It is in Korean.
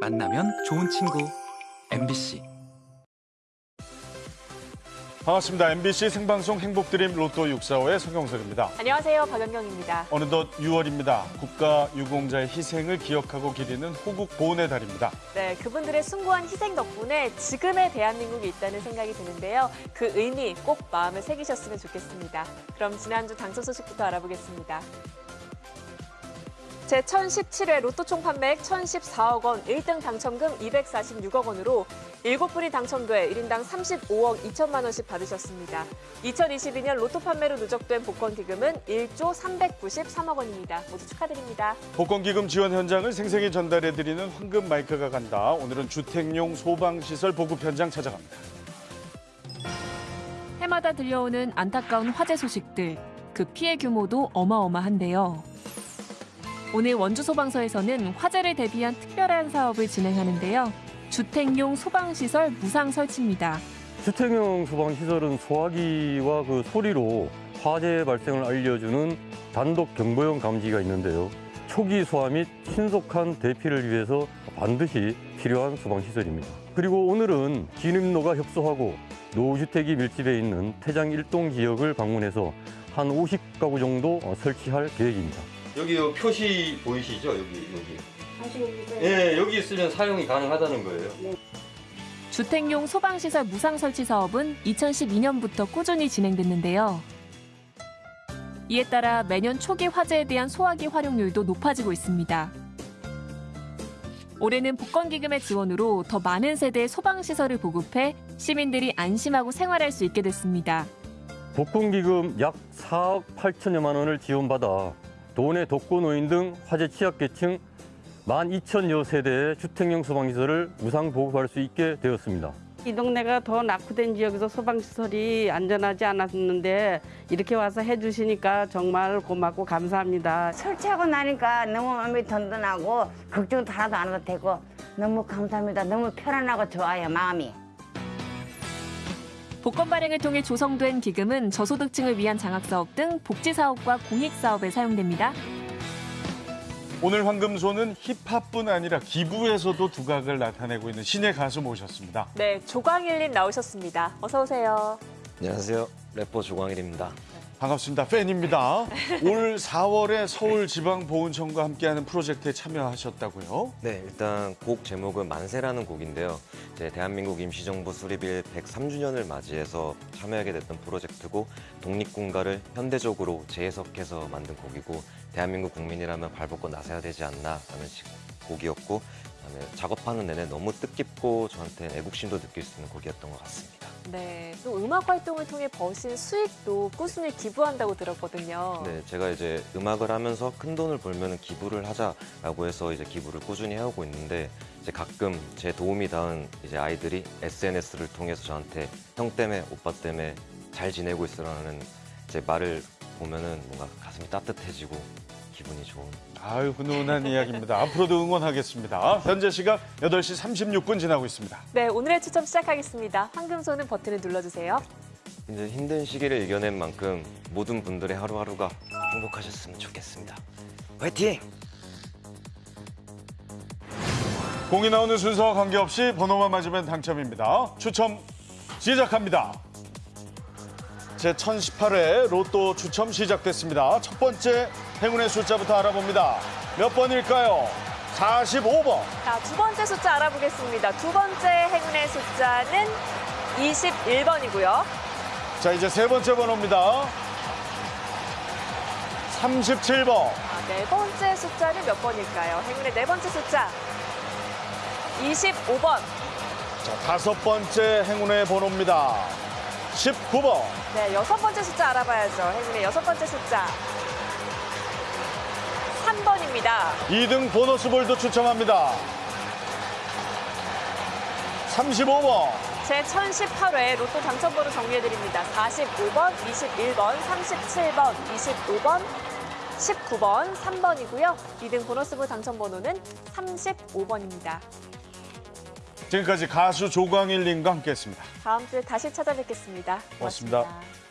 만나면 좋은 친구. MBC 반갑습니다. MBC 생방송 행복드림 로또 645의 성경석입니다. 안녕하세요. 박연경입니다. 어느덧 6월입니다. 국가 유공자의 희생을 기억하고 기리는 호국 보훈의 달입니다. 네, 그분들의 숭고한 희생 덕분에 지금의 대한민국이 있다는 생각이 드는데요. 그 의미 꼭 마음에 새기셨으면 좋겠습니다. 그럼 지난주 당첨 소식부터 알아보겠습니다. 제1017회 로또 총 판매액 1,014억 원, 1등 당첨금 246억 원으로 7분이 당첨돼 1인당 35억 2천만 원씩 받으셨습니다. 2022년 로또 판매로 누적된 복권 기금은 1조 393억 원입니다. 모두 축하드립니다. 복권 기금 지원 현장을 생생히 전달해드리는 황금 마이크가 간다. 오늘은 주택용 소방시설 보급 현장 찾아갑니다. 해마다 들려오는 안타까운 화재 소식들. 그 피해 규모도 어마어마한데요. 오늘 원주 소방서에서는 화재를 대비한 특별한 사업을 진행하는데요. 주택용 소방시설 무상 설치입니다. 주택용 소방시설은 소화기와 그 소리로 화재 발생을 알려주는 단독 경보용 감지기가 있는데요. 초기 소화 및 신속한 대피를 위해서 반드시 필요한 소방시설입니다. 그리고 오늘은 진입로가 협소하고 노후주택이 밀집해 있는 태장 일동 지역을 방문해서 한 50가구 정도 설치할 계획입니다. 여기 요 표시 보이시죠? 여기 여기. 예, 여기 있으면 사용이 가능하다는 거예요. 주택용 소방시설 무상 설치 사업은 2012년부터 꾸준히 진행됐는데요. 이에 따라 매년 초기 화재에 대한 소화기 활용률도 높아지고 있습니다. 올해는 복권기금의 지원으로 더 많은 세대의 소방시설을 보급해 시민들이 안심하고 생활할 수 있게 됐습니다. 복권기금 약 4억 8천여만 원을 지원받아 도내 독거노인 등 화재 취약계층 12,000여 세대의 주택용 소방시설을 무상 보급할 수 있게 되었습니다. 이 동네가 더 낙후된 지역에서 소방시설이 안전하지 않았는데 이렇게 와서 해주시니까 정말 고맙고 감사합니다. 설치하고 나니까 너무 마음이 든든하고 걱정도 하나도 안 해도 되고 너무 감사합니다. 너무 편안하고 좋아요, 마음이. 복권 발행을 통해 조성된 기금은 저소득층을 위한 장학사업 등 복지사업과 공익사업에 사용됩니다. 오늘 황금소는 힙합뿐 아니라 기부에서도 두각을 나타내고 있는 신의 가수 모셨습니다. 네, 조광일님 나오셨습니다. 어서 오세요. 안녕하세요. 래퍼 조광일입니다. 반갑습니다. 팬입니다. 올 4월에 서울지방보훈청과 함께하는 프로젝트에 참여하셨다고요? 네, 일단 곡 제목은 만세라는 곡인데요. 이제 대한민국 임시정부 수립일 103주년을 맞이해서 참여하게 됐던 프로젝트고 독립군가를 현대적으로 재해석해서 만든 곡이고 대한민국 국민이라면 발벗고 나서야 되지 않나라는 식- 곡이었고 그다음에 작업하는 내내 너무 뜻깊고 저한테 애국심도 느낄 수 있는 곡이었던 것 같습니다. 네, 또 음악 활동을 통해 버신 수익도 꾸준히 기부한다고 들었거든요. 네, 제가 이제 음악을 하면서 큰 돈을 벌면 기부를 하자라고 해서 이제 기부를 꾸준히 해오고 있는데 이제 가끔 제 도움이 닿은 이제 아이들이 SNS를 통해서 저한테 형 때문에 오빠 때문에 잘 지내고 있으라는 제 말을 보면은 뭔가 가슴이 따뜻해지고 기분이 좋은 아유, 훈훈한 이야기입니다. 앞으로도 응원하겠습니다. 현재 시각 8시 36분 지나고 있습니다. 네, 오늘의 추첨 시작하겠습니다. 황금손은 버튼을 눌러주세요. 이제 힘든 시기를 이겨낸 만큼 모든 분들의 하루하루가 행복하셨으면 좋겠습니다. 화이팅! 공이 나오는 순서와 관계없이 번호만 맞으면 당첨입니다. 추첨 시작합니다. 제 1018회 로또 추첨 시작됐습니다. 첫 번째 행운의 숫자부터 알아봅니다. 몇 번일까요? 45번. 자, 두 번째 숫자 알아보겠습니다. 두 번째 행운의 숫자는 21번이고요. 자, 이제 세 번째 번호입니다. 37번. 아, 네 번째 숫자는 몇 번일까요? 행운의 네 번째 숫자 25번. 자, 다섯 번째 행운의 번호입니다. 19번. 네, 여섯 번째 숫자 알아봐야죠. 행운의 여섯 번째 숫자 3번입니다. 2등 보너스 볼도 추첨합니다. 35번. 제 1018회 로또 당첨번호 정리해드립니다. 45번, 21번, 37번, 25번, 19번, 3번이고요. 2등 보너스볼 당첨번호는 35번입니다. 지금까지 가수 조광일 님과 함께했습니다. 다음 주에 다시 찾아뵙겠습니다 고맙습니다. 고맙습니다.